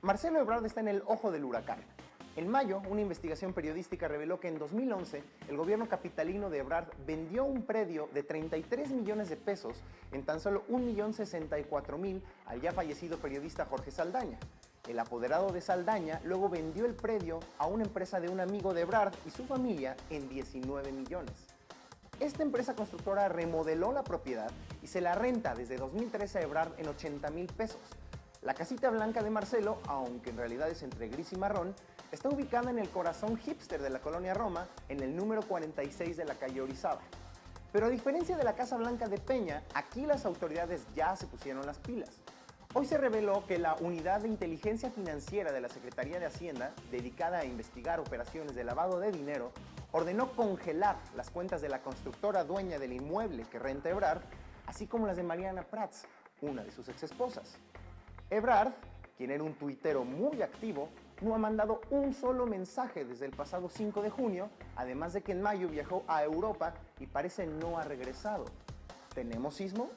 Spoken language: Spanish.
Marcelo Ebrard está en el ojo del huracán. En mayo, una investigación periodística reveló que en 2011 el gobierno capitalino de Ebrard vendió un predio de 33 millones de pesos en tan solo 1.064.000 al ya fallecido periodista Jorge Saldaña. El apoderado de Saldaña luego vendió el predio a una empresa de un amigo de Ebrard y su familia en 19 millones. Esta empresa constructora remodeló la propiedad y se la renta desde 2013 a Ebrard en 80 mil pesos. La casita blanca de Marcelo, aunque en realidad es entre gris y marrón, está ubicada en el corazón hipster de la colonia Roma, en el número 46 de la calle Orizaba. Pero a diferencia de la Casa Blanca de Peña, aquí las autoridades ya se pusieron las pilas. Hoy se reveló que la Unidad de Inteligencia Financiera de la Secretaría de Hacienda, dedicada a investigar operaciones de lavado de dinero, ordenó congelar las cuentas de la constructora dueña del inmueble que renta Ebrard, así como las de Mariana Prats, una de sus exesposas. Ebrard, quien era un tuitero muy activo, no ha mandado un solo mensaje desde el pasado 5 de junio, además de que en mayo viajó a Europa y parece no ha regresado. ¿Tenemos sismo?